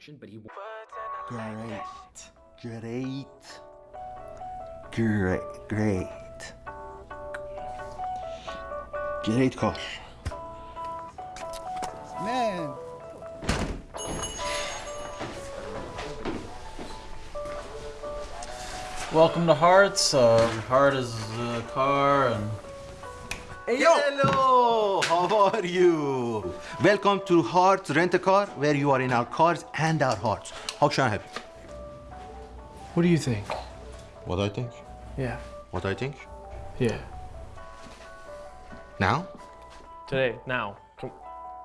production, but he. Great. Great. Great. Great. Great call. Man. Welcome to Hearts. Uh, Heart is the car and Hello, how are you? Welcome to Hearts Rent a Car, where you are in our cars and our hearts. How can I help you? What do you think? What I think? Yeah. What I think? Yeah. Now? Today, now.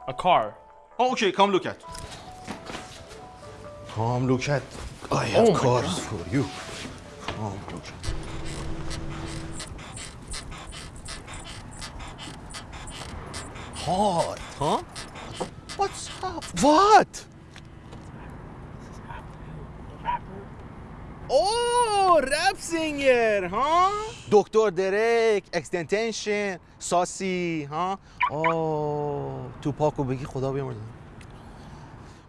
A car. Oh, okay, come look at. Come look at. I have Oh my cars for you. Come look at. Hot, huh? What's up? What? Oh, rap singer, huh? Dr. Derek, Extension, Saucy, huh? Oh, Tupac رو بگی خدا.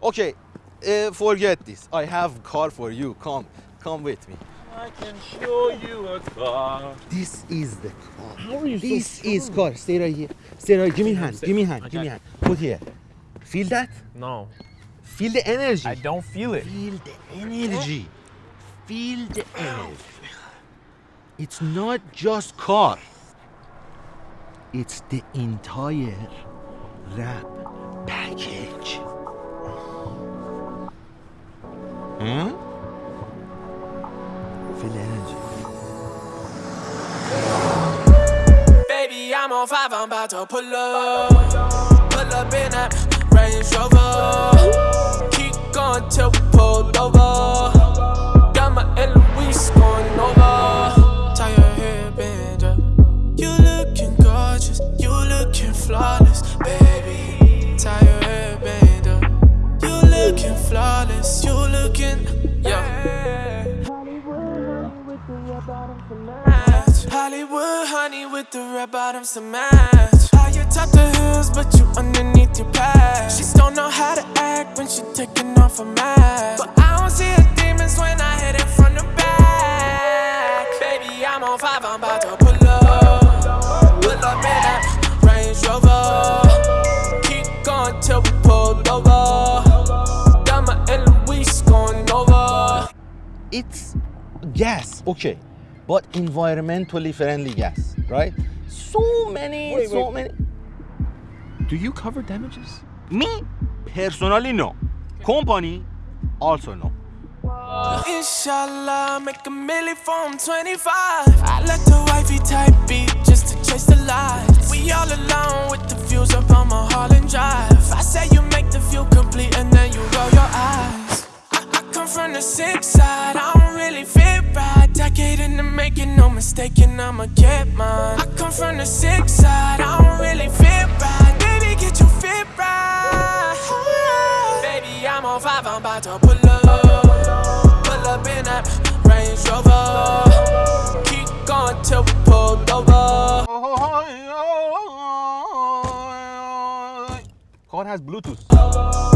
Okay, uh, forget this. I have car for you. Come, come with me. I can show you a car. This is the car. How are you so This is car. Stay right here. Stay right. Give me hand. Give me hand. Give me hand. Put here. Feel that? No, Feel the energy. I don't feel it. Feel the energy. Feel the energy. It's not just car. It's the entire rap package. Huh? On five, I'm about to pull up. Pull up in that Range Rover. Keep going till we pull over. Honey with the red bottoms to match. You top the but you underneath your past. She don't know how to act when she taking off mask. But I don't see her demons when I hit it from the back. Baby, I'm on five, I'm about to pull up. Pull up in Range Rover. Keep going till we pull over. Going over. it's gas, okay, but environmentally friendly gas, right? So many, Wait, so wait. many. Do you cover damages? Me, personally, no. Company, also no. Inshallah, make a milli from 25. I let the wifey type beat just to chase the lights. We all alone with the views up on my Harlem Drive. I say you make the view complete making, I'ma get mine. I come from the sick side, I don't really fit right. Baby, get your fit right. Baby, I'm on five, I'm about to pull up. Pull up in that Range Rover. Keep going till we pull over. Car has Bluetooth.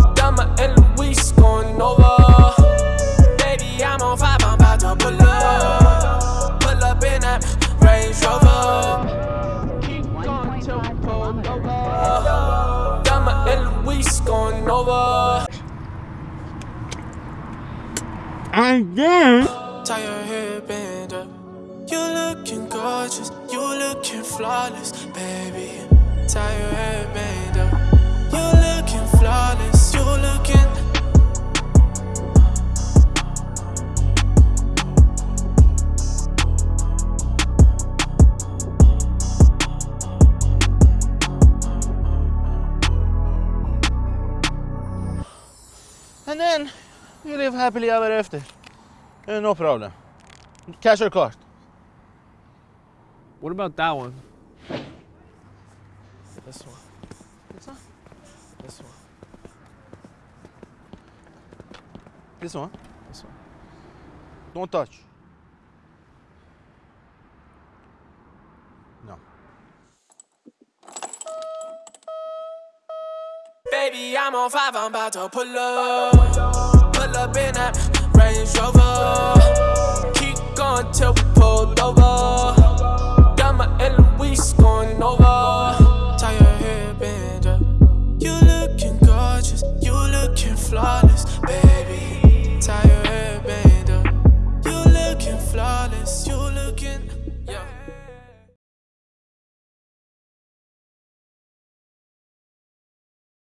Got my Eloise going over. And then Tie your hairband up. You looking gorgeous, you looking flawless, baby. Tie your hairband up. And then you live happily ever after. Uh, no problem. Cash or card? What about that one? This one. This one? This one. This one? This one. Don't touch. Baby, I'm on five, I'm about to pull up. Pull up in that Range Rover. Keep going till we pulled over.